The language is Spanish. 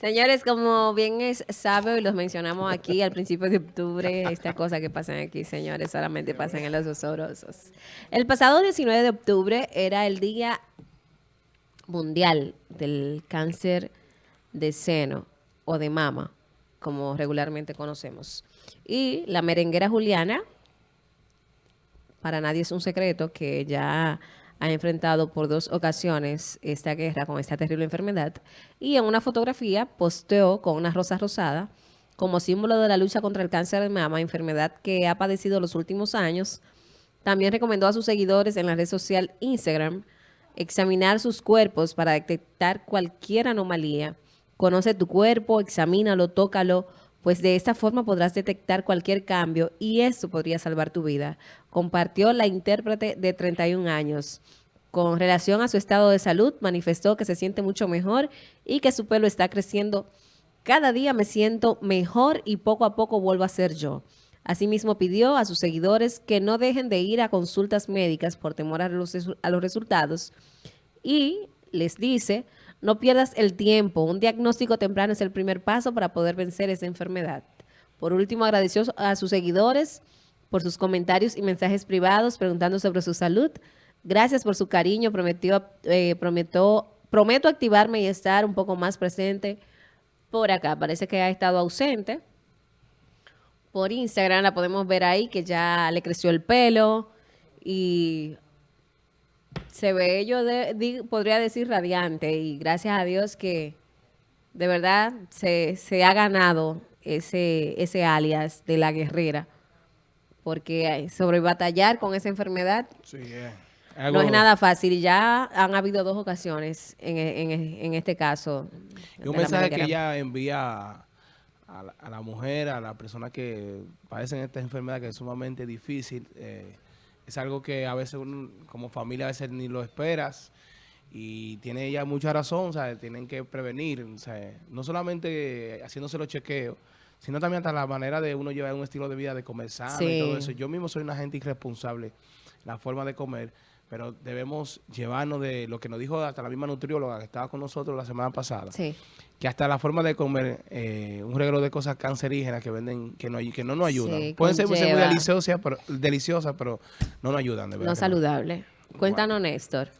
Señores, como bien es sabe, y los mencionamos aquí al principio de octubre, estas cosas que pasan aquí, señores, solamente pasan en los osorosos. El pasado 19 de octubre era el Día Mundial del Cáncer de Seno o de Mama, como regularmente conocemos. Y la merenguera Juliana, para nadie es un secreto que ya ha enfrentado por dos ocasiones esta guerra con esta terrible enfermedad y en una fotografía posteó con una rosa rosada como símbolo de la lucha contra el cáncer de mama, enfermedad que ha padecido los últimos años. También recomendó a sus seguidores en la red social Instagram examinar sus cuerpos para detectar cualquier anomalía. Conoce tu cuerpo, examínalo, tócalo, pues de esta forma podrás detectar cualquier cambio y eso podría salvar tu vida. Compartió la intérprete de 31 años. Con relación a su estado de salud, manifestó que se siente mucho mejor y que su pelo está creciendo. Cada día me siento mejor y poco a poco vuelvo a ser yo. Asimismo pidió a sus seguidores que no dejen de ir a consultas médicas por temor a los, a los resultados y les dice no pierdas el tiempo. Un diagnóstico temprano es el primer paso para poder vencer esa enfermedad. Por último, agradeció a sus seguidores por sus comentarios y mensajes privados preguntando sobre su salud. Gracias por su cariño. Prometió, eh, prometió, prometo activarme y estar un poco más presente por acá. Parece que ha estado ausente. Por Instagram la podemos ver ahí que ya le creció el pelo y se ve yo podría decir radiante y gracias a Dios que de verdad se, ha ganado ese, ese alias de la guerrera porque sobre batallar con esa enfermedad no es nada fácil y ya han habido dos ocasiones en, en, este caso. Y un mensaje que ella envía a la, mujer, a la persona que padecen esta enfermedad que es sumamente difícil, eh, es algo que a veces como familia a veces ni lo esperas. Y tiene ella mucha razón, o sea, tienen que prevenir, o sea, no solamente haciéndose los chequeos, sino también hasta la manera de uno llevar un estilo de vida de comer sano y todo eso. Yo mismo soy una gente irresponsable, la forma de comer, pero debemos llevarnos de lo que nos dijo hasta la misma nutrióloga que estaba con nosotros la semana pasada, que hasta la forma de comer eh, un regalo de cosas cancerígenas que venden, que no, que no nos ayudan. Pueden ser, muy deliciosas pero, deliciosas, pero no nos ayudan, de verdad. No saludable. Cuéntanos, Néstor.